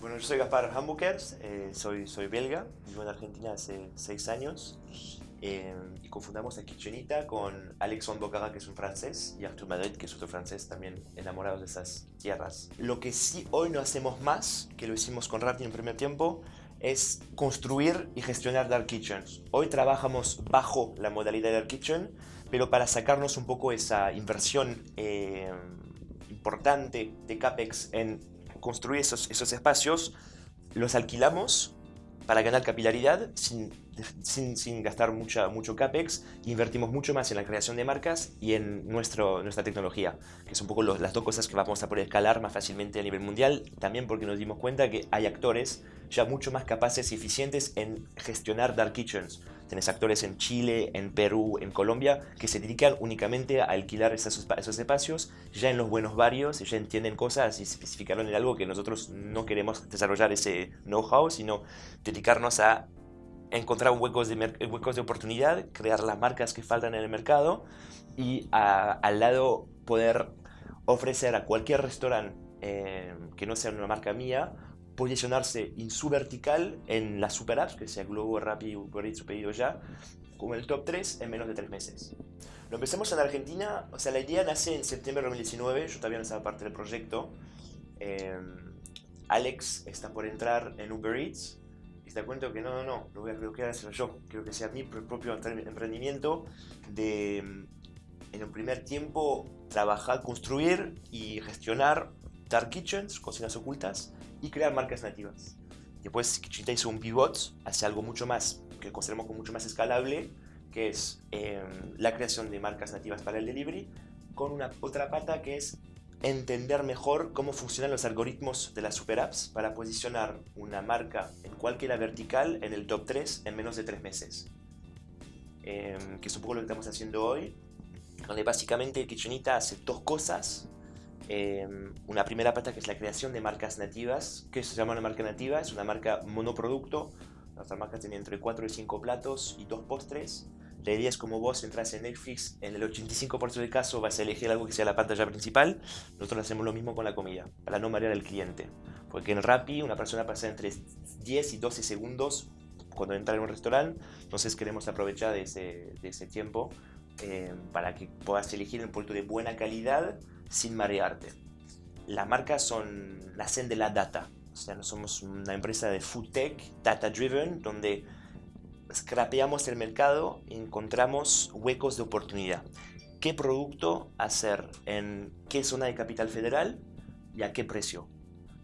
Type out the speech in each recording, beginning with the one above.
Bueno, yo soy Gaspar Hambukers, eh, soy, soy belga, vivo en Argentina hace seis años eh, y confundamos a Kitchenita con Alexandre Bocara, que es un francés, y Arthur Madrid, que es otro francés también enamorados de esas tierras. Lo que sí hoy no hacemos más, que lo hicimos con Rappi en primer tiempo, es construir y gestionar Dark Kitchens. Hoy trabajamos bajo la modalidad Dark Kitchen, pero para sacarnos un poco esa inversión eh, importante de CAPEX en construir esos, esos espacios, los alquilamos para ganar capilaridad sin, sin, sin, gastar mucha, mucho CAPEX, invertimos mucho más en la creación de marcas y en nuestro, nuestra tecnología, que son un poco las dos cosas que vamos a poder escalar más fácilmente a nivel mundial, también porque nos dimos cuenta que hay actores ya mucho más capaces y eficientes en gestionar dark kitchens. Tenés actores en Chile, en Perú, en Colombia, que se dedican únicamente a alquilar esos, esos espacios ya en los buenos barrios, ya entienden cosas y se especificaron en algo que nosotros no queremos desarrollar ese know-how, sino dedicarnos a encontrar huecos de, huecos de oportunidad, crear las marcas que faltan en el mercado y al lado poder ofrecer a cualquier restaurante eh, que no sea una marca mía posicionarse en su vertical en las super apps, que sea Globo, Rappi, Uber Eats Pedido Ya, como el top 3 en menos de 3 meses. Lo empezamos en Argentina, o sea, la idea nace en septiembre de 2019, yo todavía no estaba parte del proyecto. Eh, Alex está por entrar en Uber Eats y te cuento que no, no, no, lo voy a, lo hacer yo. Quiero que sea mi propio emprendimiento de, en un primer tiempo, trabajar, construir y gestionar dark kitchens, cocinas ocultas, y crear marcas nativas. Después Kitchenita hizo un pivot hacia algo mucho más, que consideramos como mucho más escalable, que es em, la creación de marcas nativas para el delivery, con una otra pata que es entender mejor cómo funcionan los algoritmos de las super apps para posicionar una marca en cualquier vertical en el top 3 en menos de 3 meses. Em, que es un poco lo que estamos haciendo hoy, donde básicamente Kitchenita hace dos cosas Em, una primera pata que es la creación de marcas nativas. ¿Qué se llama una marca nativa? Es una marca monoproducto. Nuestra marca tiene entre 4 y 5 platos y 2 postres. La idea es como vos entras en Netflix, en el 85% del caso vas a elegir algo que sea la pantalla principal. Nosotros hacemos lo mismo con la comida, para no marear al cliente. Porque en Rappi una persona pasa entre 10 y 12 segundos cuando entra en un restaurante. Entonces queremos aprovechar de ese, de ese tiempo eh, para que puedas elegir un producto de buena calidad sin marearte. Las marcas son, nacen de la data. O sea, somos una empresa de food tech, data driven, donde scrapeamos el mercado y encontramos huecos de oportunidad. ¿Qué producto hacer en qué zona de capital federal y a qué precio?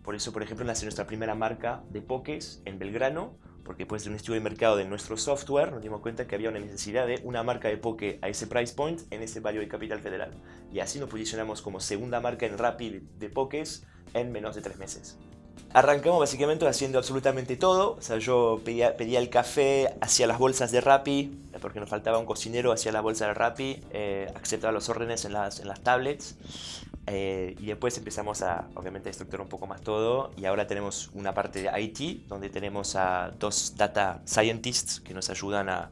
Por eso, por ejemplo, nace nuestra primera marca de pokés en Belgrano, porque después de un estudio de mercado de nuestro software nos dimos cuenta que había una necesidad de una marca de poke a ese price point en ese barrio de Capital Federal. Y así nos posicionamos como segunda marca en Rapid de pokés en menos de tres meses. Arrancamos básicamente haciendo absolutamente todo, o sea, yo pedía, pedía el café, hacía las bolsas de Rappi, porque nos faltaba un cocinero, hacía la bolsa de Rappi, eh, aceptaba los órdenes en las, en las tablets, eh, y después empezamos a, obviamente, estructurar un poco más todo. Y ahora tenemos una parte de IT, donde tenemos a dos data scientists que nos ayudan a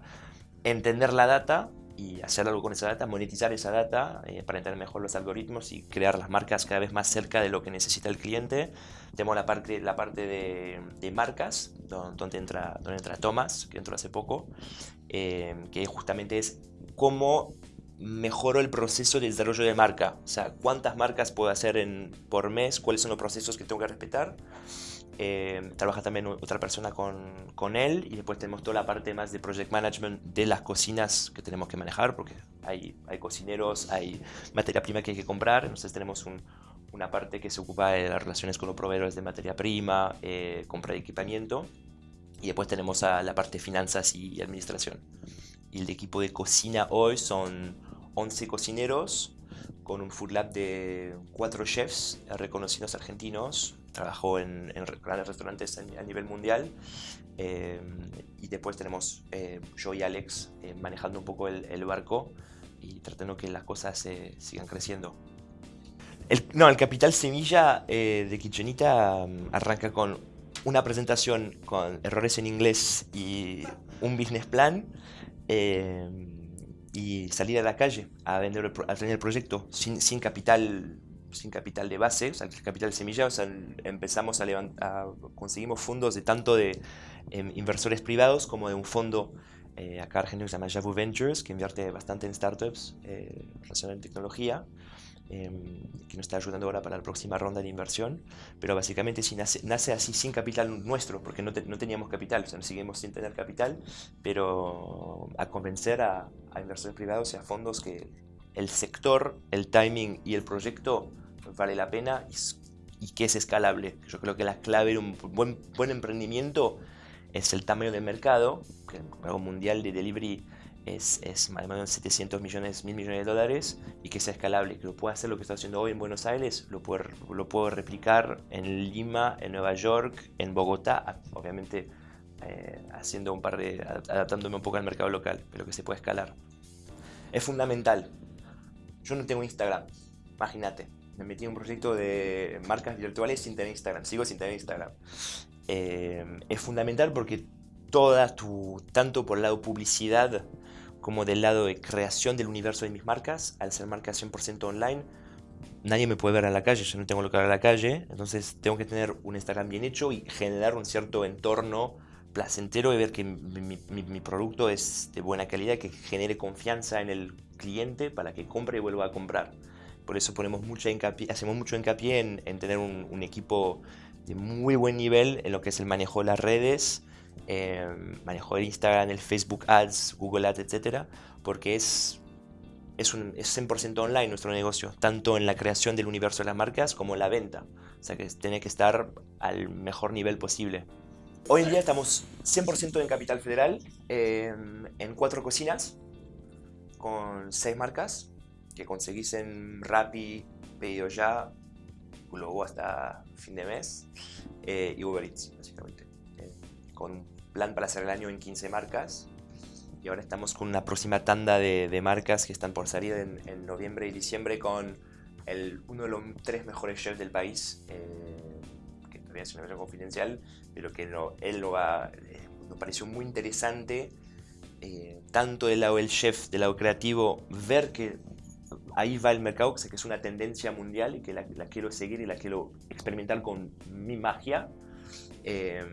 entender la data y hacer algo con esa data, monetizar esa data eh, para entender mejor los algoritmos y crear las marcas cada vez más cerca de lo que necesita el cliente. Tenemos la parte, la parte de, de marcas, donde entra, donde entra Thomas, que entró hace poco, eh, que justamente es cómo mejoro el proceso de desarrollo de marca. O sea, cuántas marcas puedo hacer en, por mes, cuáles son los procesos que tengo que respetar. Eh, trabaja también otra persona con, con, él y después tenemos toda la parte más de project management de las cocinas que tenemos que manejar porque hay, hay cocineros, hay materia prima que hay que comprar, entonces tenemos un, una parte que se ocupa de las relaciones con los proveedores de materia prima, eh, compra de equipamiento y después tenemos a la parte de finanzas y administración. Y el equipo de cocina hoy son 11 cocineros con un food lab de 4 chefs reconocidos argentinos. Trabajó en, grandes restaurantes a, nivel mundial. Eh, y después tenemos eh, yo y Alex eh, manejando un poco el, barco y tratando que las cosas sigan creciendo. El, no, el capital semilla de Kitchenita mm, arranca con una presentación con errores en inglés y un business plan y salir a la calle a vender a tener el proyecto sin, sin, capital sin capital de base, o sea, capital semilla, o sea, empezamos a, levantar, conseguimos fondos de tanto de em, inversores privados como de un fondo eh, acá argentino que se llama Javu Ventures, que invierte bastante en startups eh, relacionadas en tecnología, em, que nos está ayudando ahora para la próxima ronda de inversión, pero básicamente si nace, nace así sin capital nuestro, porque no, no, teníamos capital, o sea, seguimos sin tener capital, pero a convencer a, a inversores privados y a fondos que el sector, el timing y el proyecto vale la pena y, y que es escalable. Yo creo que la clave de un buen, buen emprendimiento es el tamaño del mercado, que el mercado mundial de delivery es, es más o menos 700 millones, mil millones de dólares y que sea escalable, que lo pueda hacer lo que está haciendo hoy en Buenos Aires, lo puedo, lo puedo replicar en Lima, en Nueva York, en Bogotá, obviamente eh, haciendo un par de, adaptándome un poco al mercado local, pero que se pueda escalar. Es fundamental. Yo no tengo Instagram, imagínate. Me metí en un proyecto de marcas virtuales sin tener Instagram, sigo sin tener Instagram. Eh, es fundamental porque toda tu, tanto por el lado publicidad como del lado de creación del universo de mis marcas, al ser marcas 100% online, nadie me puede ver a la calle, yo no tengo lo que ver a la calle, entonces tengo que tener un Instagram bien hecho y generar un cierto entorno placentero de ver que mi, mi, producto es de buena calidad, que genere confianza en el cliente para que compre y vuelva a comprar. Por eso ponemos mucha hincapié, hacemos mucho hincapié en, en tener un, un equipo de muy buen nivel en lo que es el manejo de las redes, eh, manejo del Instagram, el Facebook Ads, Google Ads, etcétera, porque es, es, un, es 100% online nuestro negocio, tanto en la creación del universo de las marcas como en la venta. O sea que tiene que estar al mejor nivel posible. Hoy en día estamos 100% en Capital Federal, eh, en cuatro cocinas, con seis marcas que conseguís en Rappi, Pedido Ya, luego hasta fin de mes eh, y Uber Eats, básicamente. Con plan para hacer el año en 15 marcas. Y ahora estamos con una próxima tanda de, de marcas que están por salir en, en, noviembre y diciembre con el, uno de los tres mejores chefs del país, eh, que todavía es una versión confidencial, pero que no, él lo va, eh, nos pareció muy interesante, eh, tanto del lado del chef, del lado creativo, ver que ahí va el mercado, que es una tendencia mundial y que la, la, quiero seguir y la quiero experimentar con mi magia. Eh,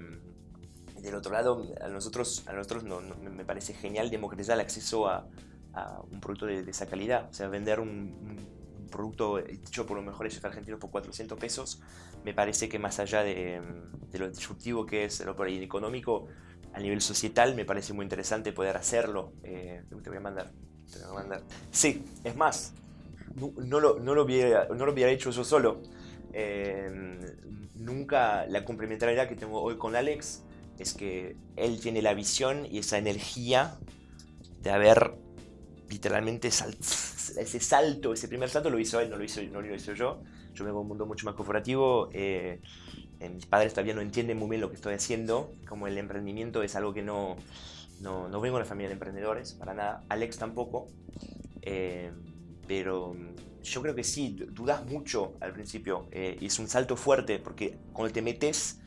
del otro lado, a nosotros, a nosotros no, no, me parece genial democratizar el acceso a, a un producto de, de, esa calidad. O sea, vender un, producto hecho por los mejores chefs argentinos por 400 pesos, me parece que más allá de, lo disruptivo que es lo por ahí económico, a nivel societal me parece muy interesante poder hacerlo. Eh, te voy a mandar. Te voy a mandar. Sí, es más, no, no, lo, no, lo, hubiera, no lo hubiera hecho yo solo. Eh, nunca la complementariedad que tengo hoy con Alex es que él tiene la visión y esa energía de haber literalmente sal, ese salto, ese primer salto lo hizo él, no lo hizo, no lo hizo yo. Yo vengo de un mundo mucho más corporativo. Eh, eh, mis padres todavía no entienden muy bien lo que estoy haciendo. Como el emprendimiento es algo que no, no, no vengo de una familia de emprendedores, para nada. Alex tampoco. Eh, pero yo creo que sí, dudas mucho al principio. Eh, y es un salto fuerte porque cuando te metes,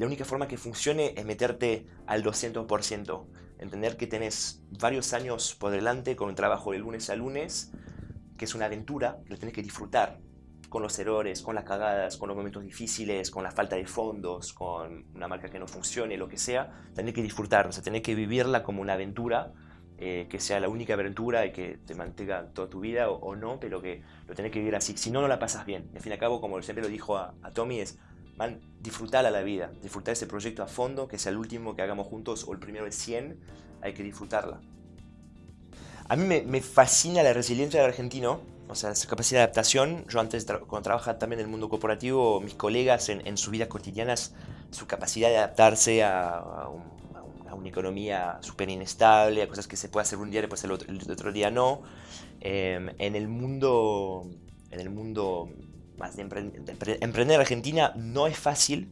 la única forma que funcione es meterte al 200%. Entender que tenés varios años por delante con un trabajo de lunes a lunes, que es una aventura, lo tenés que disfrutar con los errores, con las cagadas, con los momentos difíciles, con la falta de fondos, con una marca que no funcione, lo que sea, tenés que disfrutar, o sea, tenés que vivirla como una aventura eh, que sea la única aventura y que te mantenga toda tu vida o, no, pero que lo tenés que vivir así. Si no, no la pasas bien. Al fin y al cabo, como siempre lo dijo a Tommy, es man, disfrutar a la vida, disfrutar ese proyecto a fondo, que sea el último que hagamos juntos o el primero de 100, hay que disfrutarla. A mí me, me fascina la resiliencia del argentino, o sea, esa capacidad de adaptación. Yo antes, cuando trabajaba también en el mundo corporativo, mis colegas en, en sus vidas cotidianas, su capacidad de adaptarse a, a un a una economía súper inestable, a cosas que se puede hacer un día después el otro, el otro día no. Eh, en el mundo, en el mundo más de, empre de emprender en Argentina no es fácil,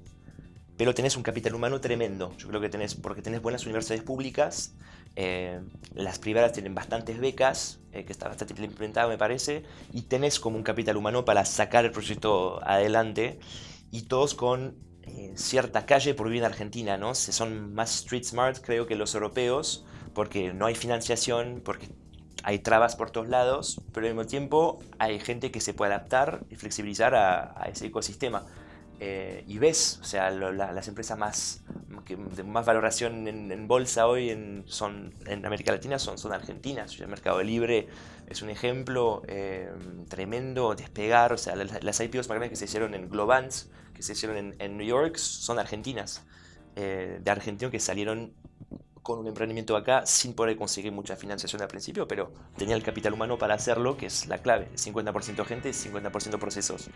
pero tenés un capital humano tremendo. Yo creo que tenés, porque tenés buenas universidades públicas, eh, las privadas tienen bastantes becas, eh, que está bastante implementado me parece, y tenés como un capital humano para sacar el proyecto adelante, y todos con eh, cierta calle por vivir en Argentina, ¿no? Son más street smart, creo, que los europeos, porque no hay financiación, porque hay trabas por todos lados, pero al mismo tiempo hay gente que se puede adaptar y flexibilizar a, ese ecosistema. Eh, y ves, o sea, las empresas más, que, de más valoración en, bolsa hoy en, son, en América Latina son, son argentinas. El Mercado Libre es un ejemplo eh, tremendo, despegar, o sea, las, IPOs más grandes que se hicieron en Globans, que se hicieron en, en New York, son argentinas. Eh, de argentinos que salieron con un emprendimiento acá sin poder conseguir mucha financiación al principio, pero tenía el capital humano para hacerlo, que es la clave. 50% gente, 50% procesos.